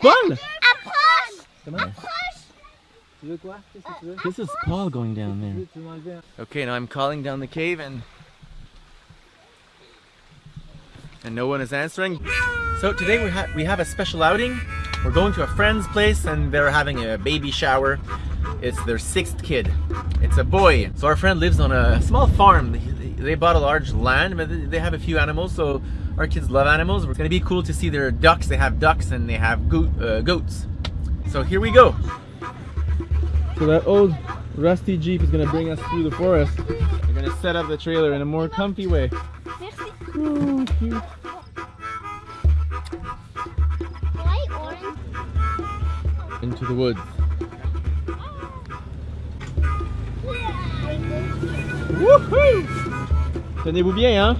Paul! Approche Comment? Approche Tu veux quoi Qu'est-ce que tu veux euh, This is Paul going down there. veux- tu veux m'enlever un- Okay, now I'm calling down the cave and and no one is answering. So today we have we have a special outing. We're going to a friend's place and they're having a baby shower. It's their sixth kid. It's a boy. So our friend lives on a small farm. They, they bought a large land, but they have a few animals. So our kids love animals. We're gonna be cool to see their ducks. They have ducks and they have uh, goats. So here we go. So that old rusty Jeep is gonna bring us through the forest. We're gonna set up the trailer in a more comfy way. Ooh. Into the woods. Woohoo! Tenez-vous bien, hein?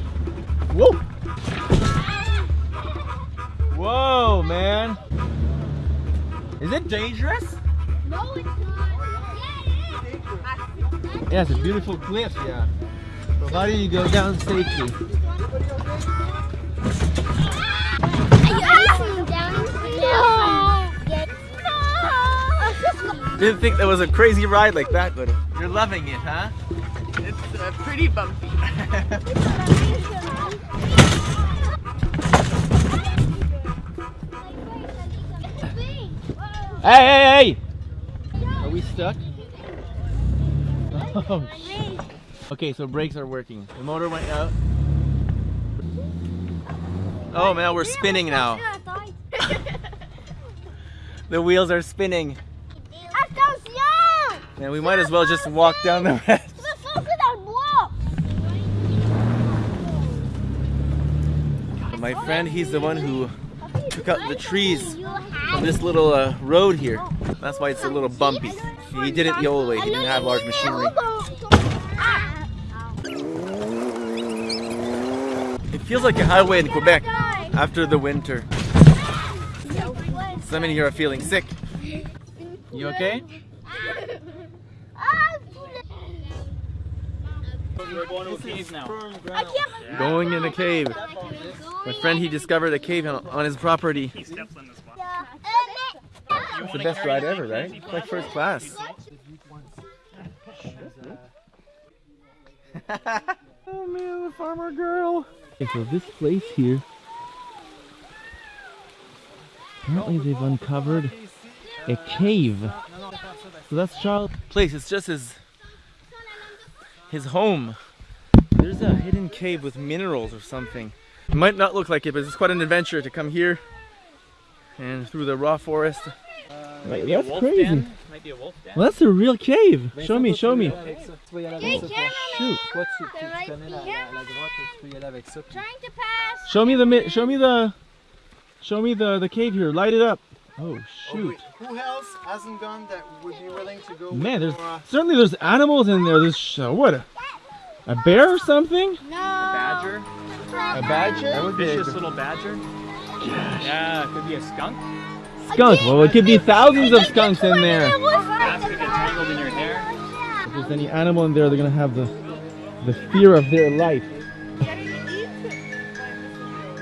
Whoa! Whoa, man! Is it dangerous? No, it's not. Yeah, it is. Yeah, it's a beautiful cliff, yeah. So how do you go down safely? Are you icing down? No. Yes. No. Didn't think that was a crazy ride like that, but you're loving it, huh? It's uh, pretty bumpy. Hey, hey, hey! Are we stuck? Oh, okay, so brakes are working. The motor went out. Oh man, we're spinning now. The wheels are spinning. And we might as well just walk down the rest. Tu vas foncer dans le bois! My friend, he's the one who took out the trees from this little uh, road here. That's why it's a little bumpy. He did it the old way. He didn't have large machinery. It feels like a highway in Quebec after the winter. Some in here are feeling sick. You okay? We're going to a cave now. Going in a cave. My friend, he discovered a cave on, on his property. He steps on this one. It's the best ride ever, right? It's like first class. oh man, the farmer girl. Okay, so this place here, apparently they've uncovered a cave. So that's Charles' place. It's just his his home. There's a hidden cave with minerals or something. It might not look like it, but it's quite an adventure to come here and through the raw forest. Like, Might be a that's crazy. den. Might be a wolf den. Well, that's a real cave. Show me, show me. Shoot. Show me the show me the show me the the cave here. Light it up. Oh shoot. Who else hasn't gone that would be willing to go? Man, there's for, uh, certainly there's animals in there. There's uh, what a a bear or something? No. A badger. A badger? that would be a Vicious little badger. Yeah, it could be a skunk. Skunk. Well, it could be thousands of skunks in there. Bats could get tangled in your hair. If there's any animal in there, they're gonna have the the fear of their life.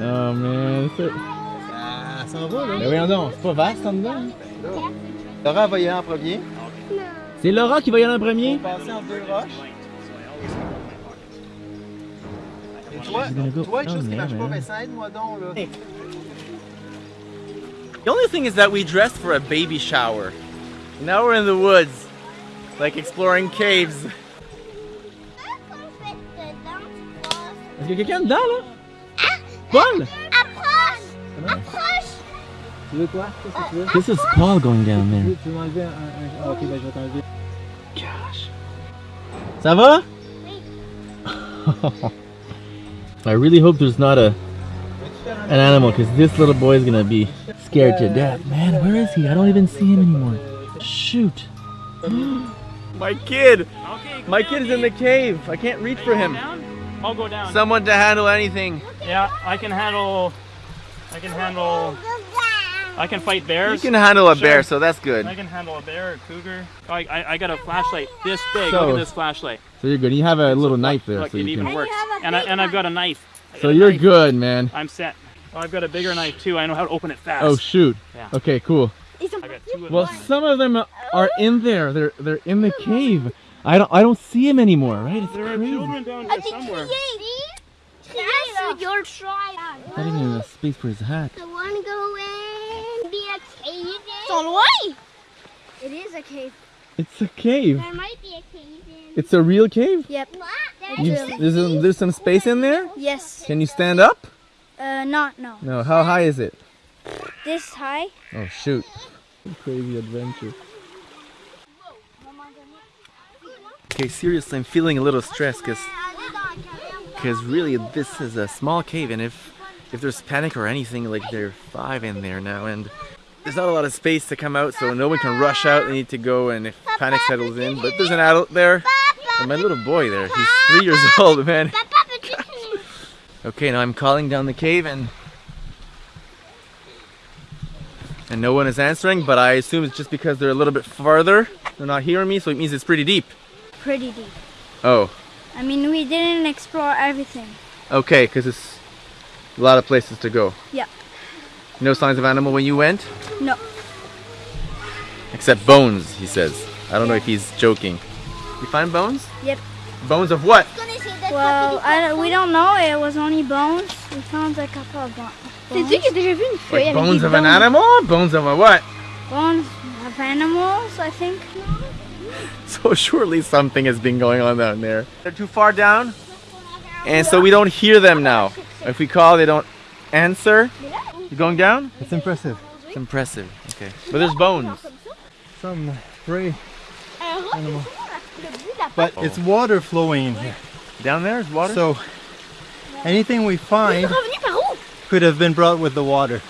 Oh man, c'est Ça s'en va, là. Ben voyons donc, c'est pas vaste en dedans. Laura va y aller en premier. C'est Laura qui va y aller en premier. Passer en deux roches. Et toi, toi, quelque chose qui marche pas, man. Vincent, aide-moi donc, là? The only thing is that we dressed for a baby shower. Now we're in the woods, like exploring caves. Est-ce qu'il y a quelqu'un dedans là? Paul! This is Paul going down Tu there. veux, tu veux m'enlever un, un- Ok, ben je vais t'enlever. Gosh. Ça va? I really hope there's not a an animal because this little boy is gonna be scared to death. Man, where is he? I don't even see him anymore. Shoot. My kid! Okay. go My down, kid is in the cave. I can't reach for him. Down? I'll go down. Someone to handle anything. Yeah, I can handle. I can handle. I can fight bears. You can handle a bear, so that's good. I can handle a bear or cougar. I, I, I got a flashlight this big. So- Look at this flashlight. So you're good. You have a little knife there, Look, so it you even can. works. And I, and I've got a knife. I got So a you're knife. good, man. I'm set. Oh, I've got a bigger knife too. I know how to open it fast. Oh shoot. Yeah. Yeah. Okay, cool. I got two of Well, some of them are in there. They're they're in the cave. I don't I don't see them anymore, right? It's There are crazy. children down here somewhere. That's your try. Not even enough space for his hat. I want to go on way. It is a cave. It's a cave. There might be a cave in. It's a real cave. Yep. You, there's some, there's some space in there. Yes. Can you stand up? Uh, not no. No. How high is it? This high. Oh shoot! Crazy adventure. Okay, seriously, I'm feeling a little stressed because because really this is a small cave and if if there's panic or anything like there are five in there now and there's not a lot of space to come out so no one can rush out they need to go and if panic settles in but there's an adult there and my little boy there he's three years old man okay now I'm calling down the cave and and no one is answering but I assume it's just because they're a little bit farther they're not hearing me so it means it's pretty deep Pretty deep. oh I mean, we didn't explore everything. Okay, because it's a lot of places to go. Yeah. No signs of animal when you went? No. Except bones, he says. I don't know if he's joking. You find bones? Yep. Bones of what? Well, I, don't- we don't know. It was only bones. We found a couple of bo- bones. que déjà vu une feuille Like bones of an animal? Bones of a what? Bones of animals, I think. So surely something has been going on down there. They're too far down, and so we don't hear them now. If we call, they don't answer. You going down? It's impressive. It's impressive. Okay. But there's bones. Some prey animal. But it's water flowing in here. Down there is water? So anything we find could have been brought with the water.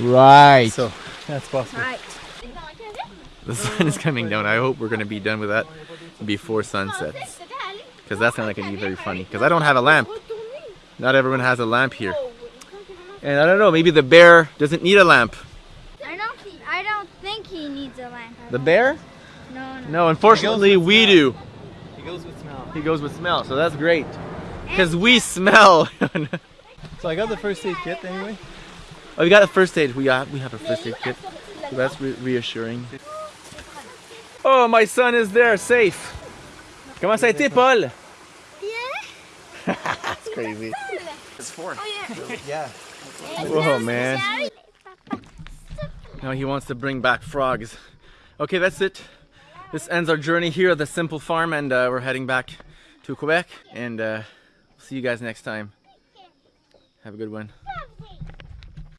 right. So that's possible. Right. The sun is coming down. I hope we're gonna be done with that before sunset. Because that's not gonna be very funny. Because I don't have a lamp. Not everyone has a lamp here. And I don't know, maybe the bear doesn't need a lamp. I don't. I don't think he needs a lamp. The bear? No, no. No, unfortunately we do. He goes with smell. He goes with smell, so that's great. Because we smell. So I got the first aid kit anyway. oh, we got a first aid. We got, we have a first aid kit. So that's re- reassuring. Oh, oh, my son is there, safe. Comment ça a été, Paul? Yeah. That's crazy. It's four. Oh, yeah. Yeah. Whoa, man. Now he wants to bring back frogs. Okay, that's it. This ends our journey here at the Simple Farm, and uh, we're heading back to Quebec. And uh, see you guys next time. Have a good one.